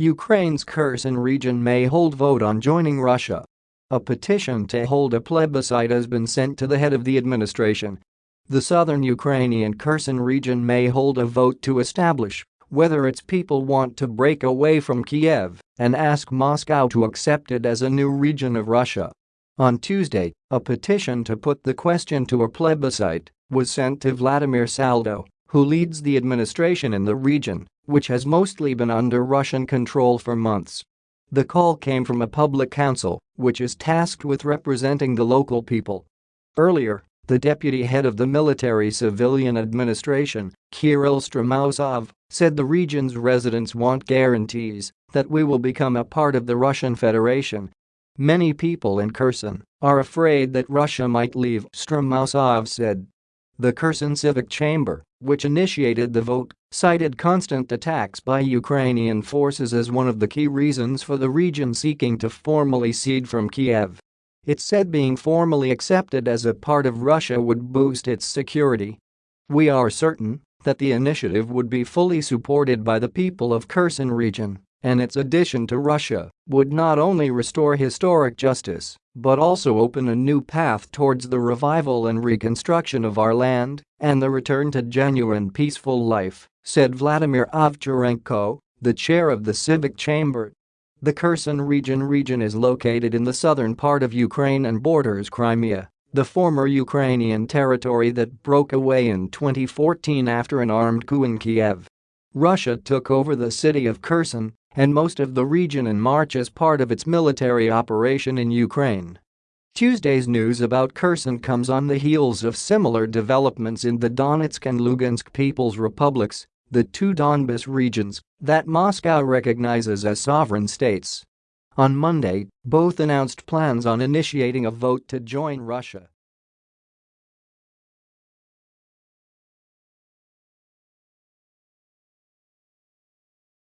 Ukraine's Kherson region may hold vote on joining Russia. A petition to hold a plebiscite has been sent to the head of the administration. The southern Ukrainian Kherson region may hold a vote to establish whether its people want to break away from Kiev and ask Moscow to accept it as a new region of Russia. On Tuesday, a petition to put the question to a plebiscite was sent to Vladimir Saldo, who leads the administration in the region, which has mostly been under Russian control for months. The call came from a public council, which is tasked with representing the local people. Earlier, the deputy head of the military civilian administration, Kirill Stremousov, said the region's residents want guarantees that we will become a part of the Russian Federation. Many people in Kherson are afraid that Russia might leave, Stremousov said. The Kherson Civic Chamber, which initiated the vote, cited constant attacks by Ukrainian forces as one of the key reasons for the region seeking to formally cede from Kiev. It said being formally accepted as a part of Russia would boost its security. We are certain that the initiative would be fully supported by the people of Kherson region, and its addition to Russia would not only restore historic justice but also open a new path towards the revival and reconstruction of our land and the return to genuine peaceful life, said Vladimir Ovcharenko, the chair of the Civic Chamber the Kherson region region is located in the southern part of Ukraine and borders Crimea, the former Ukrainian territory that broke away in 2014 after an armed coup in Kiev. Russia took over the city of Kherson and most of the region in March as part of its military operation in Ukraine. Tuesday's news about Kherson comes on the heels of similar developments in the Donetsk and Lugansk People's Republics the two Donbas regions that Moscow recognizes as sovereign states. On Monday, both announced plans on initiating a vote to join Russia.